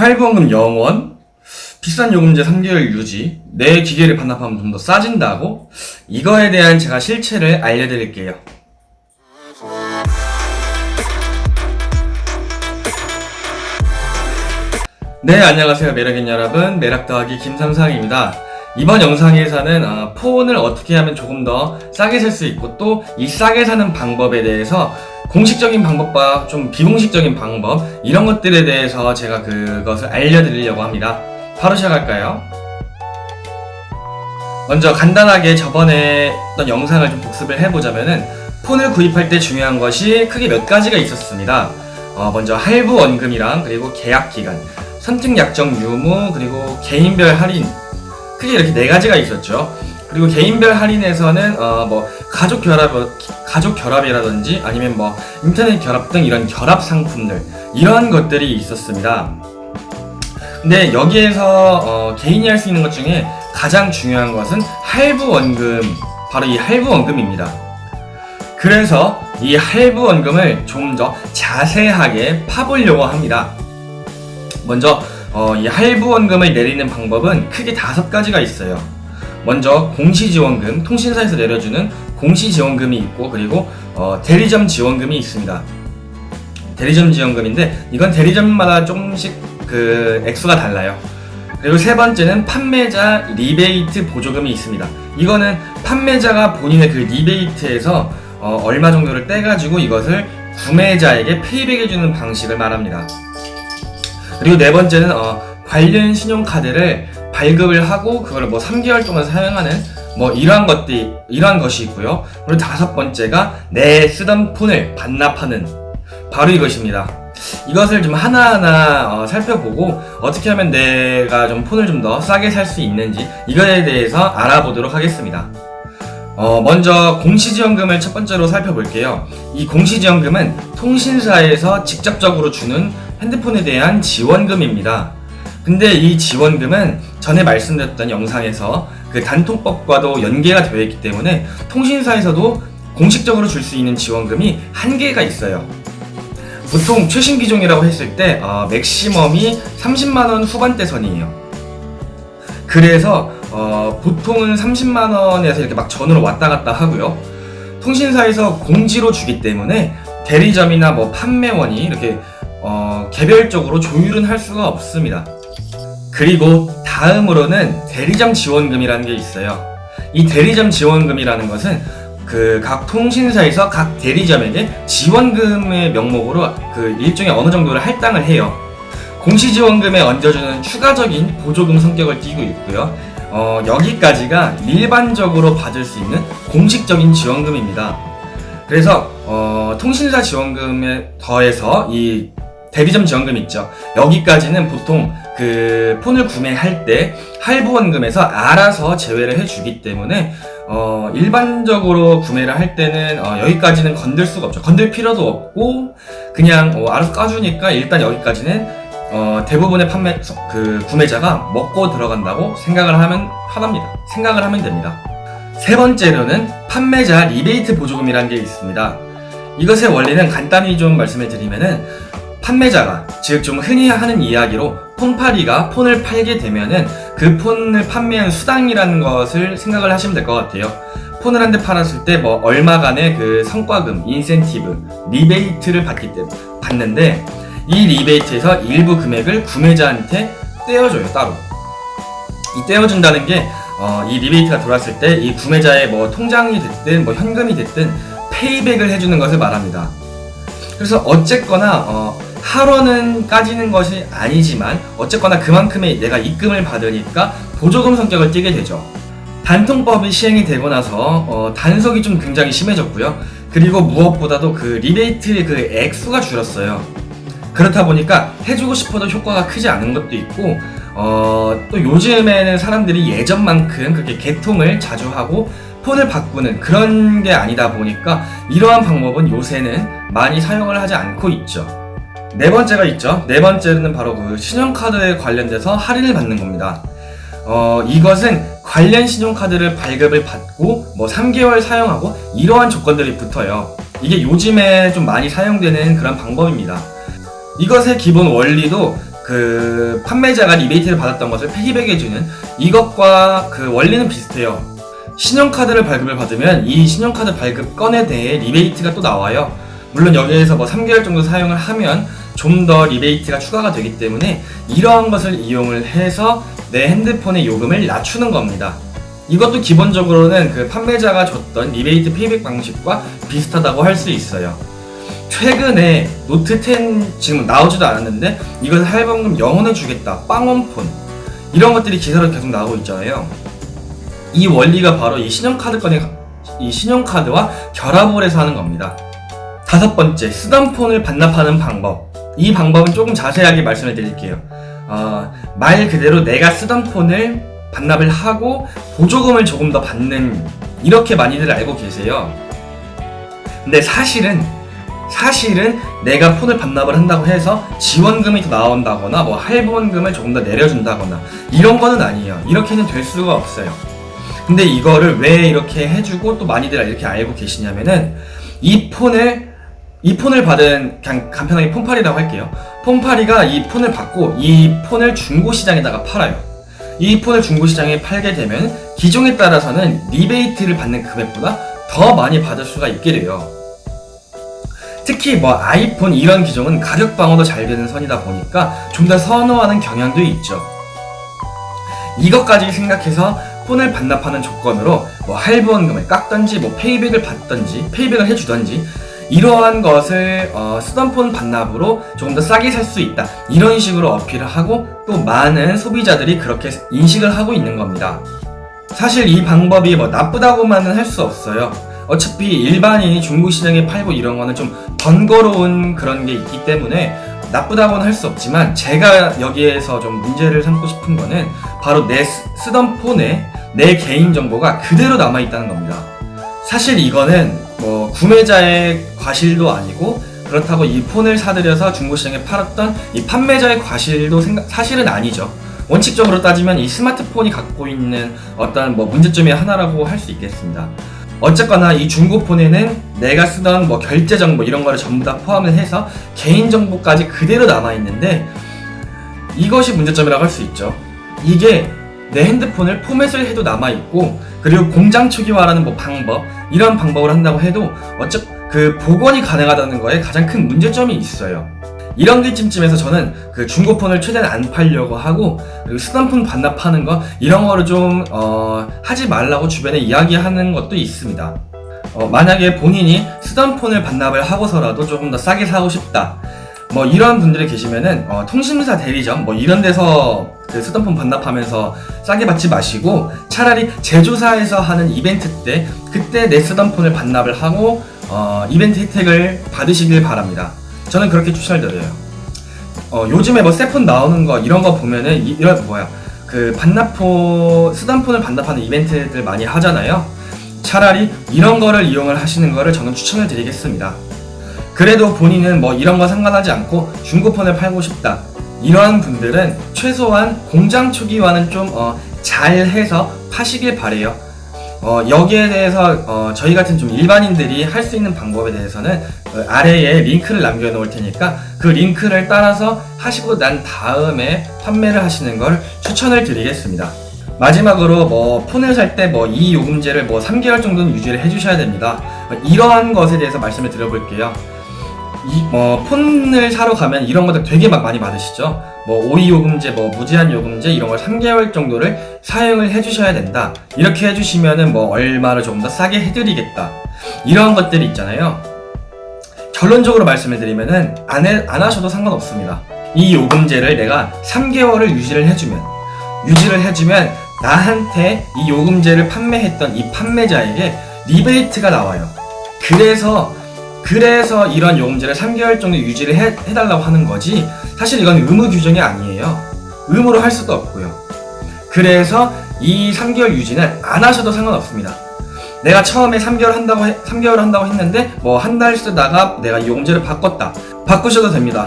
할부원금 0원, 비싼 요금제 3개월 유지, 내 기계를 반납하면 좀 더 싸진다고? 이거에 대한 제가 실체를 알려드릴게요. 네, 안녕하세요. 매력인 여러분. 매력 더하기 김삼상입니다. 이번 영상에서는 어, 폰을 어떻게 하면 조금 더 싸게 살 수 있고 또 이 싸게 사는 방법에 대해서 공식적인 방법과 좀 비공식적인 방법 이런 것들에 대해서 제가 그것을 알려드리려고 합니다. 바로 시작할까요? 먼저 간단하게 저번에 했던 영상을 좀 복습을 해보자면은 폰을 구입할 때 중요한 것이 크게 몇 가지가 있었습니다. 어, 먼저 할부 원금이랑 그리고 계약 기간, 선택 약정 유무 그리고 개인별 할인 크게 이렇게 네 가지가 있었죠. 그리고 개인별 할인에서는 어 뭐 가족 결합 가족 결합이라든지 아니면 뭐 인터넷 결합 등 이런 결합 상품들 이런 것들이 있었습니다. 근데 여기에서 어 개인이 할 수 있는 것 중에 가장 중요한 것은 할부 원금 바로 이 할부 원금입니다. 그래서 이 할부 원금을 좀 더 자세하게 파보려고 합니다. 먼저 어, 이 할부 원금을 내리는 방법은 크게 다섯 가지가 있어요. 먼저 공시지원금, 통신사에서 내려주는 공시지원금이 있고 그리고 어, 대리점 지원금이 있습니다. 대리점 지원금인데 이건 대리점마다 조금씩 그 액수가 달라요. 그리고 세 번째는 판매자 리베이트 보조금이 있습니다. 이거는 판매자가 본인의 그 리베이트에서 어, 얼마 정도를 떼가지고 이것을 구매자에게 페이백해주는 방식을 말합니다. 그리고 네 번째는 어, 관련 신용카드를 발급을 하고 그걸 뭐 3개월 동안 사용하는 뭐 이러한 것들이 이러한 것이 있고요. 그리고 다섯 번째가 내 쓰던 폰을 반납하는 바로 이것입니다. 이것을 좀 하나하나 어, 살펴보고 어떻게 하면 내가 좀 폰을 좀 더 싸게 살 수 있는지 이거에 대해서 알아보도록 하겠습니다. 어, 먼저 공시지원금을 첫 번째로 살펴볼게요. 이 공시지원금은 통신사에서 직접적으로 주는 핸드폰에 대한 지원금입니다. 근데 이 지원금은 전에 말씀드렸던 영상에서 그 단통법과도 연계가 되어 있기 때문에 통신사에서도 공식적으로 줄 수 있는 지원금이 한계가 있어요. 보통 최신 기종이라고 했을 때 어, 맥시멈이 30만원 후반대 선이에요. 그래서 어, 보통은 30만원에서 이렇게 막 전으로 왔다 갔다 하고요. 통신사에서 공지로 주기 때문에 대리점이나 뭐 판매원이 이렇게 어, 개별적으로 조율은 할 수가 없습니다. 그리고 다음으로는 대리점 지원금이라는 게 있어요. 이 대리점 지원금이라는 것은 그 각 통신사에서 각 대리점에게 지원금의 명목으로 그 일종의 어느 정도를 할당을 해요. 공시지원금에 얹어주는 추가적인 보조금 성격을 띠고 있고요. 어, 여기까지가 일반적으로 받을 수 있는 공식적인 지원금입니다. 그래서 어, 통신사 지원금에 더해서 이 대리점 지원금 있죠. 여기까지는 보통 그 폰을 구매할 때 할부원금에서 알아서 제외를 해주기 때문에 어, 일반적으로 구매를 할 때는 어, 여기까지는 건들 수가 없죠. 건들 필요도 없고 그냥 어, 알아서 까주니까 일단 여기까지는 어, 대부분의 판매 그 구매자가 먹고 들어간다고 생각을 하면 하답니다. 생각을 하면 됩니다. 세 번째로는 판매자 리베이트 보조금이라는 게 있습니다. 이것의 원리는 간단히 좀 말씀을 드리면은 판매자가 즉 좀 흔히 하는 이야기로 폰팔이가 폰을 팔게 되면은 그 폰을 판매한 수당이라는 것을 생각을 하시면 될 것 같아요. 폰을 한 대 팔았을 때 뭐 얼마간의 그 성과금, 인센티브, 리베이트를 받기 때문에 받는데 이 리베이트에서 일부 금액을 구매자한테 떼어줘요 따로. 이 떼어준다는 게 어, 이 리베이트가 들어왔을 때 이 구매자의 뭐 통장이 됐든 뭐 현금이 됐든 payback을 해주는 것을 말합니다. 그래서 어쨌거나 어, 할부는 까지는 것이 아니지만 어쨌거나 그만큼의 내가 입금을 받으니까 보조금 성격을 띠게 되죠. 단통법이 시행이 되고 나서 어, 단속이 좀 굉장히 심해졌고요. 그리고 무엇보다도 그 리베이트의 그 액수가 줄었어요. 그렇다 보니까 해주고 싶어도 효과가 크지 않은 것도 있고 어, 또 요즘에는 사람들이 예전만큼 그렇게 개통을 자주 하고 폰을 바꾸는 그런 게 아니다 보니까 이러한 방법은 요새는 많이 사용을 하지 않고 있죠. 네 번째가 있죠. 네 번째는 바로 그 신용카드에 관련돼서 할인을 받는 겁니다. 어, 이것은 관련 신용카드를 발급을 받고 뭐 3개월 사용하고 이러한 조건들이 붙어요. 이게 요즘에 좀 많이 사용되는 그런 방법입니다. 이것의 기본 원리도 그 판매자가 리베이트를 받았던 것을 payback해주는 이것과 그 원리는 비슷해요. 신용카드를 발급을 받으면 이 신용카드 발급 건에 대해 리베이트가 또 나와요. 물론 여기에서 뭐 3개월 정도 사용을 하면 좀 더 리베이트가 추가가 되기 때문에 이러한 것을 이용을 해서 내 핸드폰의 요금을 낮추는 겁니다. 이것도 기본적으로는 그 판매자가 줬던 리베이트 payback 방식과 비슷하다고 할 수 있어요. 최근에 노트 10 지금 나오지도 않았는데 이것을 할부금 영원에 주겠다 빵원폰 이런 것들이 기사로 계속 나오고 있잖아요. 이 원리가 바로 이 신용카드 건의 이 신용카드와 결합을 해서 하는 겁니다. 다섯 번째, 쓰던 폰을 반납하는 방법. 이 방법은 조금 자세하게 말씀을 드릴게요. 어, 말 그대로 내가 쓰던 폰을 반납을 하고 보조금을 조금 더 받는 이렇게 많이들 알고 계세요. 근데 사실은 사실은 내가 폰을 반납을 한다고 해서 지원금이 더 나온다거나 뭐 할부원금을 조금 더 내려준다거나 이런 거는 아니에요. 이렇게는 될 수가 없어요. 근데 이거를 왜 이렇게 해주고 또 많이들 이렇게 알고 계시냐면은 이 폰을 이 폰을 받은 그냥 간편하게 폰팔이라고 할게요. 폰팔이가 이 폰을 받고 이 폰을 중고 시장에다가 팔아요. 이 폰을 중고 시장에 팔게 되면 기종에 따라서는 리베이트를 받는 금액보다 더 많이 받을 수가 있게 돼요. 특히 뭐 아이폰 이런 기종은 가격 방어도 잘 되는 편이다 보니까 좀 더 선호하는 경향도 있죠. 이것까지 생각해서 폰을 반납하는 조건으로 뭐 할부원금을 깎던지 뭐 payback을 받던지 payback을 해주던지 이러한 것을 어, 쓰던 폰 반납으로 조금 더 싸게 살 수 있다 이런 식으로 어필을 하고 또 많은 소비자들이 그렇게 인식을 하고 있는 겁니다. 사실 이 방법이 뭐 나쁘다고만은 할 수 없어요. 어차피 일반인이 중국 시장에 팔고 이런 거는 좀 번거로운 그런 게 있기 때문에 나쁘다고는 할 수 없지만 제가 여기에서 좀 문제를 삼고 싶은 거는 바로 내 쓰- 쓰던 폰에 내 개인 정보가 그대로 남아 있다는 겁니다. 사실 이거는 뭐 구매자의 과실도 아니고 그렇다고 이 폰을 사들여서 중고시장에 팔았던 이 판매자의 과실도 생각, 사실은 아니죠. 원칙적으로 따지면 이 스마트폰이 갖고 있는 어떤 뭐 문제점의 하나라고 할 수 있겠습니다. 어쨌거나 이 중고폰에는 내가 쓰던 뭐 결제 정보 이런 거를 전부 다 포함을 해서 개인 정보까지 그대로 남아 있는데 이것이 문제점이라고 할 수 있죠. 이게 내 핸드폰을 포맷을 해도 남아 있고 그리고 공장 초기화라는 뭐 방법 이런 방법을 한다고 해도 어째 그 복원이 가능하다는 거에 가장 큰 문제점이 있어요. 이런 게 찜찜해서 저는 그 중고폰을 최대한 안 팔려고 하고 그리고 폰 반납하는 거 이런 거를 좀 어, 하지 말라고 주변에 이야기하는 것도 있습니다. 어, 만약에 본인이 쓰던 폰을 반납을 하고서라도 조금 더 싸게 사고 싶다. 뭐 이런 분들이 계시면은 어, 통신사 대리점 뭐 이런 데서 그폰 반납하면서 싸게 받지 마시고 차라리 제조사에서 하는 이벤트 때 그때 내 쓰던 폰을 반납을 하고 어, 이벤트 혜택을 받으시길 바랍니다. 저는 그렇게 추천을 드려요. 어, 요즘에 뭐새폰 나오는 거 이런 거 보면은 이, 이런 뭐야 그 반납포 쓰던 폰을 반납하는 이벤트들 많이 하잖아요. 차라리 이런 거를 이용을 하시는 거를 저는 추천을 드리겠습니다. 그래도 본인은 뭐 이런 거 상관하지 않고 중고폰을 팔고 싶다. 이러한 분들은 최소한 공장 초기화는 좀 어, 잘해서 파시길 바래요. 어, 여기에 대해서 어, 저희 같은 좀 일반인들이 할 수 있는 방법에 대해서는 어, 아래에 링크를 남겨놓을 테니까 그 링크를 따라서 하시고 난 다음에 판매를 하시는 걸 추천을 드리겠습니다. 마지막으로 뭐 폰을 살 때 뭐 이 요금제를 뭐 3개월 정도는 유지를 해주셔야 됩니다. 어, 이러한 것에 대해서 말씀을 드려볼게요. 이, 뭐, 폰을 사러 가면 이런 것들 되게 막 많이 받으시죠? 뭐, 오이 요금제, 뭐, 무제한 요금제, 이런 걸 3개월 정도를 사용을 해주셔야 된다. 이렇게 해주시면은 뭐, 얼마를 조금 더 싸게 해드리겠다. 이런 것들이 있잖아요. 결론적으로 말씀을 드리면은, 안, 해, 안 하셔도 상관없습니다. 이 요금제를 내가 3개월을 유지를 해주면, 유지를 해주면, 나한테 이 요금제를 판매했던 이 판매자에게 리베이트가 나와요. 그래서 그래서 이런 요금제를 3개월 정도 유지를 해, 해달라고 하는 거지 사실 이건 의무 규정이 아니에요. 의무로 할 수도 없고요. 그래서 이 3개월 유지는 안 하셔도 상관없습니다. 내가 처음에 3개월 한다고 해, 3개월 한다고 했는데 뭐 한 달 쓰다가 내가 이 요금제를 바꿨다. 바꾸셔도 됩니다.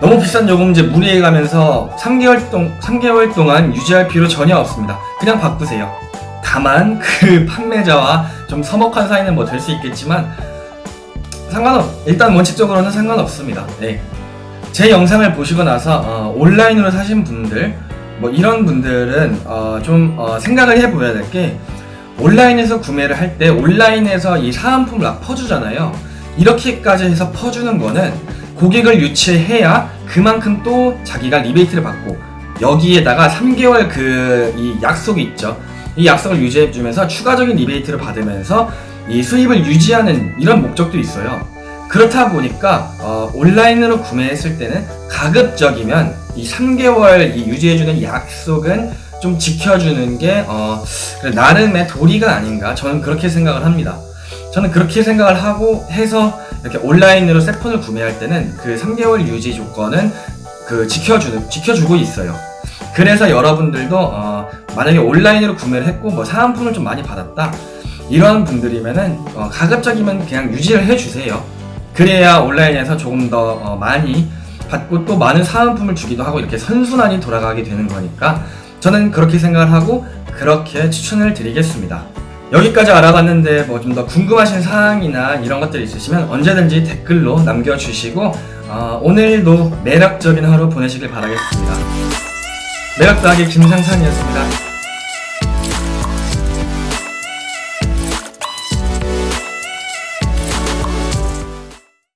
너무 비싼 요금제 무리해 가면서 3개월, 동, 3개월 동안 유지할 필요 전혀 없습니다. 그냥 바꾸세요. 다만 그 판매자와 좀 서먹한 사이는 뭐 될 수 있겠지만 상관없 일단 원칙적으로는 상관없습니다. 네. 제 영상을 보시고 나서 어, 온라인으로 사신 분들 뭐 이런 분들은 어, 좀 어, 생각을 해봐야 될 게 온라인에서 구매를 할 때 온라인에서 이 사은품을 막 퍼주잖아요. 이렇게까지 해서 퍼주는 거는 고객을 유치해야 그만큼 또 자기가 리베이트를 받고 여기에다가 3개월 그 이 약속이 있죠. 이 약속을 유지해주면서 추가적인 리베이트를 받으면서 이 수입을 유지하는 이런 목적도 있어요. 그렇다 보니까 어, 온라인으로 구매했을 때는 가급적이면 이 3개월 이 유지해주는 약속은 좀 지켜주는 게 어, 나름의 도리가 아닌가 저는 그렇게 생각을 합니다. 저는 그렇게 생각을 하고 해서 이렇게 온라인으로 세폰을 구매할 때는 그 3개월 유지 조건은 그 지켜주는 지켜주고 있어요. 그래서 여러분들도 어, 만약에 온라인으로 구매를 했고 뭐 사은품을 좀 많이 받았다 이런 분들이면은 어, 가급적이면 그냥 유지를 해주세요. 그래야 온라인에서 조금 더 어, 많이 받고 또 많은 사은품을 주기도 하고 이렇게 선순환이 돌아가게 되는 거니까 저는 그렇게 생각을 하고 그렇게 추천을 드리겠습니다. 여기까지 알아봤는데 뭐 좀 더 궁금하신 사항이나 이런 것들 있으시면 언제든지 댓글로 남겨주시고 어, 오늘도 매력적인 하루 보내시길 바라겠습니다. 매력다하게 김상산이었습니다.